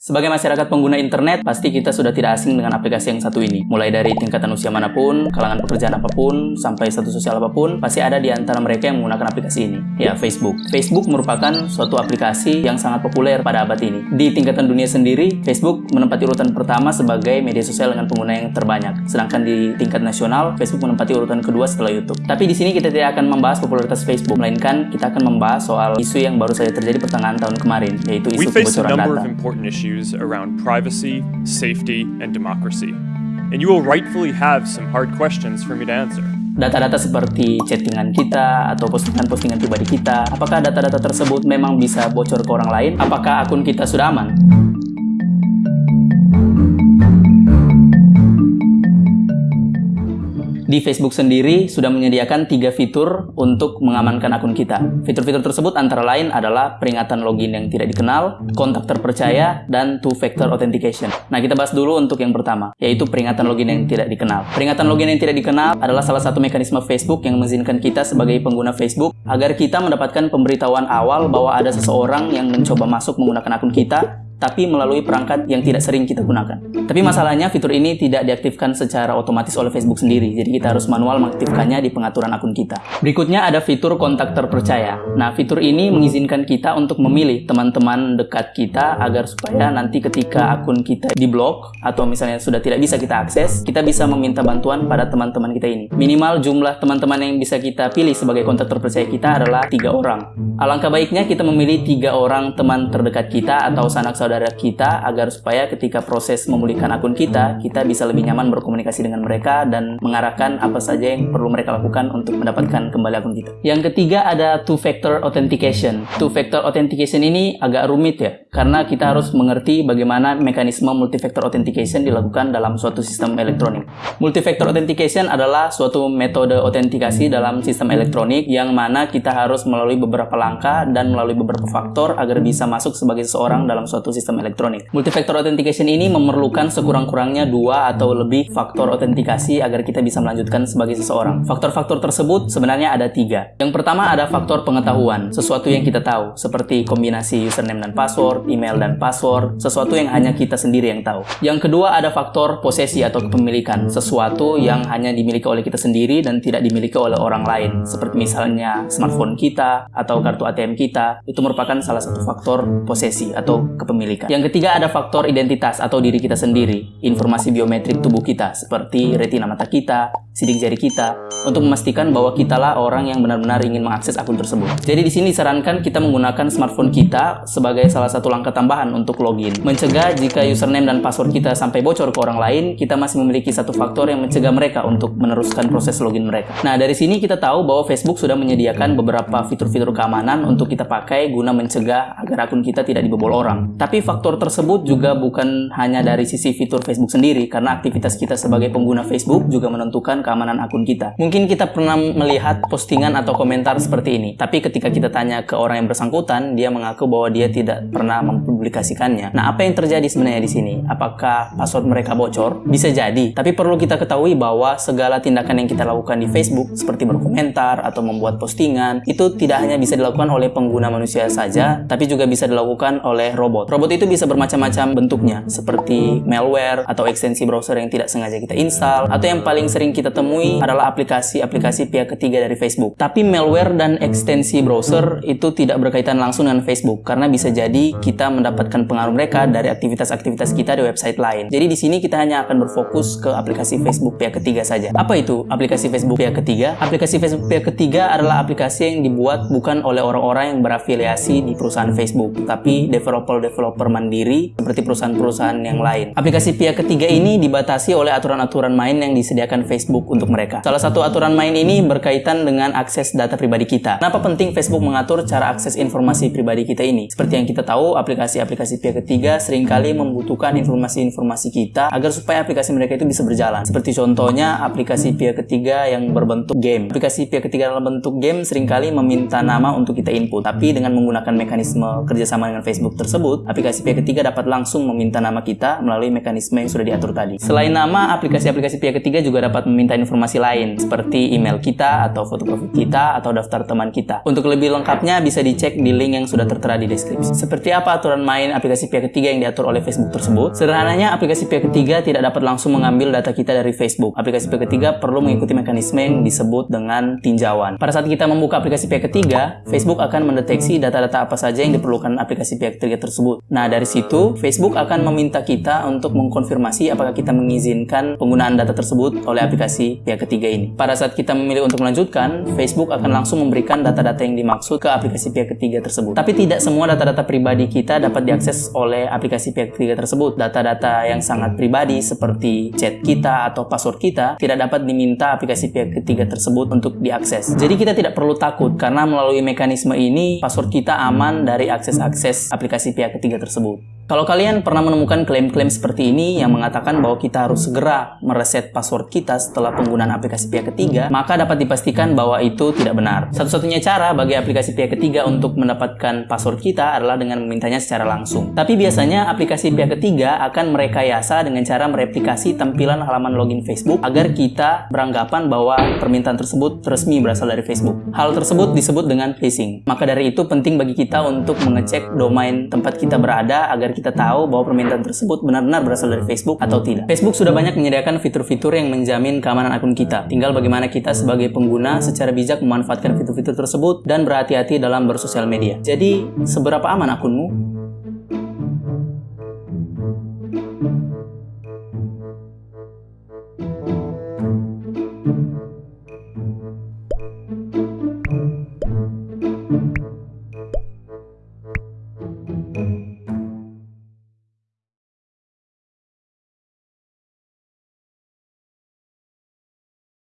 Sebagai masyarakat pengguna internet, pasti kita sudah tidak asing dengan aplikasi yang satu ini. Mulai dari tingkatan usia mana pun, kalangan pekerjaan apa pun, sampai status sosial apa pun, pasti ada di antara mereka yang menggunakan aplikasi ini. Ya, Facebook. Facebook merupakan suatu aplikasi yang sangat populer pada abad ini. Di tingkatan dunia sendiri, Facebook menempati urutan pertama sebagai media sosial dengan pengguna yang terbanyak. Sedangkan di tingkat nasional, Facebook menempati urutan kedua setelah YouTube. Tapi di sini kita tidak akan membahas popularitas Facebook, melainkan kita akan membahas soal isu yang baru saja terjadi pertengahan tahun kemarin, yaitu isu kebocoran data issues around privacy, safety, and democracy. And you will rightfully have some hard questions for me to answer. Data-data seperti chattingan kita atau postingan-postingan pribadi kita, apakah data-data tersebut memang bisa bocor ke orang lain? Apakah akun kita sudah aman? Di Facebook sendiri sudah menyediakan tiga fitur untuk mengamankan akun kita. Fitur-fitur tersebut antara lain adalah peringatan login yang tidak dikenal, kontak terpercaya, dan two-factor authentication. Nah, kita bahas dulu untuk yang pertama, yaitu peringatan login yang tidak dikenal. Peringatan login yang tidak dikenal adalah salah satu mekanisme Facebook yang mengizinkan kita sebagai pengguna Facebook agar kita mendapatkan pemberitahuan awal bahwa ada seseorang yang mencoba masuk menggunakan akun kita tapi melalui perangkat yang tidak sering kita gunakan. Tapi masalahnya fitur ini tidak diaktifkan secara otomatis oleh Facebook sendiri, jadi kita harus manual mengaktifkannya di pengaturan akun kita. Berikutnya ada fitur kontak terpercaya. Nah, fitur ini mengizinkan kita untuk memilih teman-teman dekat kita agar supaya nanti ketika akun kita diblok atau misalnya sudah tidak bisa kita akses, kita bisa meminta bantuan pada teman-teman kita ini. Minimal jumlah teman-teman yang bisa kita pilih sebagai kontak terpercaya kita adalah tiga orang. Alangkah baiknya kita memilih tiga orang teman terdekat kita atau sanak saudara saudara kita agar supaya ketika proses memulihkan akun kita, kita bisa lebih nyaman berkomunikasi dengan mereka dan mengarahkan apa saja yang perlu mereka lakukan untuk mendapatkan kembali akun kita. Yang ketiga ada two-factor authentication. Two-factor authentication ini agak rumit ya, karena kita harus mengerti bagaimana mekanisme multi-factor authentication dilakukan dalam suatu sistem elektronik. Multi-factor authentication adalah suatu metode autentikasi dalam sistem elektronik yang mana kita harus melalui beberapa langkah dan melalui beberapa faktor agar bisa masuk sebagai seseorang dalam suatu sistem sistem elektronik. Multifactor authentication ini memerlukan sekurang-kurangnya dua atau lebih faktor autentikasi agar kita bisa melanjutkan sebagai seseorang. Faktor-faktor tersebut sebenarnya ada tiga. Yang pertama ada faktor pengetahuan, sesuatu yang kita tahu, seperti kombinasi username dan password, email dan password, sesuatu yang hanya kita sendiri yang tahu. Yang kedua ada faktor posesi atau kepemilikan, sesuatu yang hanya dimiliki oleh kita sendiri dan tidak dimiliki oleh orang lain, seperti misalnya smartphone kita atau kartu ATM kita, itu merupakan salah satu faktor posesi atau kepemilikan Yang ketiga ada faktor identitas atau diri kita sendiri, informasi biometrik tubuh kita seperti retina mata kita, sidik jari kita, untuk memastikan bahwa kitalah orang yang benar-benar ingin mengakses akun tersebut. Jadi di sini disarankan kita menggunakan smartphone kita sebagai salah satu langkah tambahan untuk login. Mencegah jika username dan password kita sampai bocor ke orang lain, kita masih memiliki satu faktor yang mencegah mereka untuk meneruskan proses login mereka. Nah, dari sini kita tahu bahwa Facebook sudah menyediakan beberapa fitur-fitur keamanan untuk kita pakai guna mencegah agar akun kita tidak dibobol orang. Tapi faktor tersebut juga bukan hanya dari sisi fitur Facebook sendiri, karena aktivitas kita sebagai pengguna Facebook juga menentukan keamanan akun kita. Mungkin kita pernah melihat postingan atau komentar seperti ini, tapi ketika kita tanya ke orang yang bersangkutan, dia mengaku bahwa dia tidak pernah mempublikasikannya. Nah, apa yang terjadi sebenarnya di sini? Apakah password mereka bocor? Bisa jadi, tapi perlu kita ketahui bahwa segala tindakan yang kita lakukan di Facebook, seperti berkomentar atau membuat postingan, itu tidak hanya bisa dilakukan oleh pengguna manusia saja, tapi juga bisa dilakukan oleh robot. Robot itu bisa bermacam-macam bentuknya, seperti malware atau ekstensi browser yang tidak sengaja kita install, atau yang paling sering kita temui adalah aplikasi-aplikasi pihak ketiga dari Facebook. Tapi malware dan ekstensi browser itu tidak berkaitan langsung dengan Facebook, karena bisa jadi kita mendapatkan pengaruh mereka dari aktivitas-aktivitas kita di website lain. Jadi di sini kita hanya akan berfokus ke aplikasi Facebook pihak ketiga saja. Apa itu aplikasi Facebook pihak ketiga? Aplikasi Facebook pihak ketiga adalah aplikasi yang dibuat bukan oleh orang-orang yang berafiliasi di perusahaan Facebook, tapi developer-developer developer mandiri seperti perusahaan-perusahaan yang lain. Aplikasi pihak ketiga ini dibatasi oleh aturan-aturan main yang disediakan Facebook untuk mereka. Salah satu aturan main ini berkaitan dengan akses data pribadi kita. Kenapa penting Facebook mengatur cara akses informasi pribadi kita ini? Seperti yang kita tahu, aplikasi-aplikasi pihak ketiga sering kali membutuhkan informasi-informasi kita agar supaya aplikasi mereka itu bisa berjalan. Seperti contohnya aplikasi pihak ketiga yang berbentuk game. Aplikasi pihak ketiga dalam bentuk game sering kali meminta nama untuk kita input, tapi dengan menggunakan mekanisme kerjasama dengan Facebook tersebut, aplikasi pihak ketiga dapat langsung meminta nama kita melalui mekanisme yang sudah diatur tadi. Selain nama, aplikasi-aplikasi pihak ketiga juga dapat meminta meminta informasi lain seperti email kita atau foto profil kita atau daftar teman kita. Untuk lebih lengkapnya bisa dicek di link yang sudah tertera di deskripsi. Seperti apa aturan main aplikasi pihak ketiga yang diatur oleh Facebook tersebut? Sederhananya aplikasi pihak ketiga tidak dapat langsung mengambil data kita dari Facebook. Aplikasi pihak ketiga perlu mengikuti mekanisme yang disebut dengan tinjauan. Pada saat kita membuka aplikasi pihak ketiga, Facebook akan mendeteksi data-data apa saja yang diperlukan aplikasi pihak ketiga tersebut. Nah, dari situ Facebook akan meminta kita untuk mengkonfirmasi apakah kita mengizinkan penggunaan data tersebut oleh aplikasi pihak ketiga ini. Pada saat kita memilih untuk melanjutkan, Facebook akan langsung memberikan data-data yang dimaksud ke aplikasi pihak ketiga tersebut. Tapi tidak semua data-data pribadi kita dapat diakses oleh aplikasi pihak ketiga tersebut. Data-data yang sangat pribadi seperti chat kita atau password kita tidak dapat diminta aplikasi pihak ketiga tersebut untuk diakses. Jadi kita tidak perlu takut karena melalui mekanisme ini password kita aman dari akses-akses aplikasi pihak ketiga tersebut. Kalau kalian pernah menemukan klaim-klaim seperti ini yang mengatakan bahwa kita harus segera mereset password kita setelah penggunaan aplikasi pihak ketiga, maka dapat dipastikan bahwa itu tidak benar. Satu-satunya cara bagi aplikasi pihak ketiga untuk mendapatkan password kita adalah dengan memintanya secara langsung. Tapi biasanya aplikasi pihak ketiga akan merekayasa dengan cara mereplikasi tampilan halaman login Facebook agar kita beranggapan bahwa permintaan tersebut resmi berasal dari Facebook. Hal tersebut disebut dengan phishing. Maka dari itu penting bagi kita untuk mengecek domain tempat kita berada agar kita tahu bahwa permintaan tersebut benar-benar berasal dari Facebook atau tidak. Facebook sudah banyak menyediakan fitur-fitur yang menjamin keamanan akun kita. Tinggal bagaimana kita sebagai pengguna secara bijak memanfaatkan fitur-fitur tersebut dan berhati-hati dalam bersosial media. Jadi, seberapa aman akunmu?